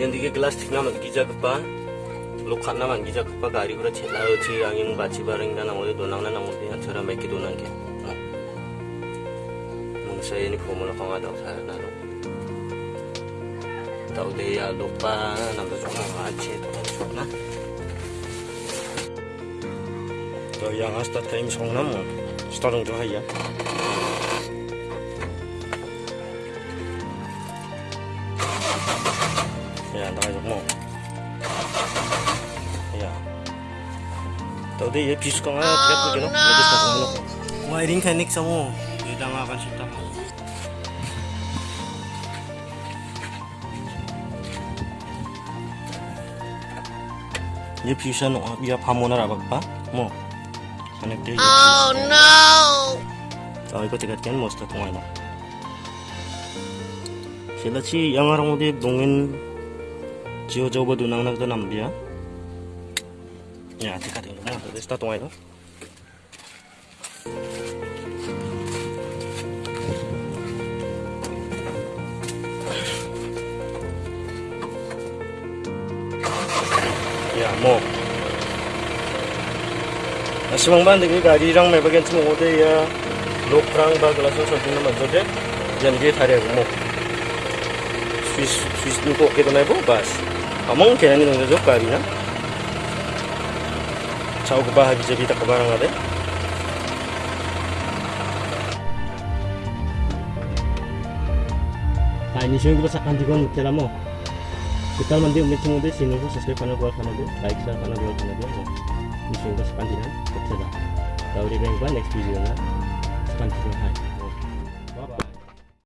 यहाँदेखि क्लास थिक्न मत गिजाकपा लोखाना मान गिजाकपा गाडी कुरा baci bareng dan बाची itu nang nang दोनांगना ना मोले छोरा मेके दोनांगे mong saya ini pumulo ko nga saya sa nalo tao ya lupa namba so nga ache nang cok na to yang hasta time song na mo tuh to Tadi ya b i s k a n g a t n g t i a n i k a m u n g a k a n cinta. Ya bisu n i a p a m o n a r a b a p a Mo. Oh no. t a i k t i k a kan mau sudah tengah lah. Sila si yang orang udah dongin jiwa jauh dunang nak nambia Ya, tikat ini mah, dari start itu. Ya, mau. Asimang band ini gari rang may bagian semua ode ya lokrang ba gelasan something naman so deh jangan dia tarik mau Swiss Swiss nuko kita naik bas among kaya ni nunggu jok gari na Ciao ko ba habi jabi ta kabarang ade Nah ini sih kita sakan juga mutela mo? Kita mandi semua deh sini kok subscribe channel gua channel deh like channel gua ini sih kita sakan juga mutela tahu di bang next video sakan juga hai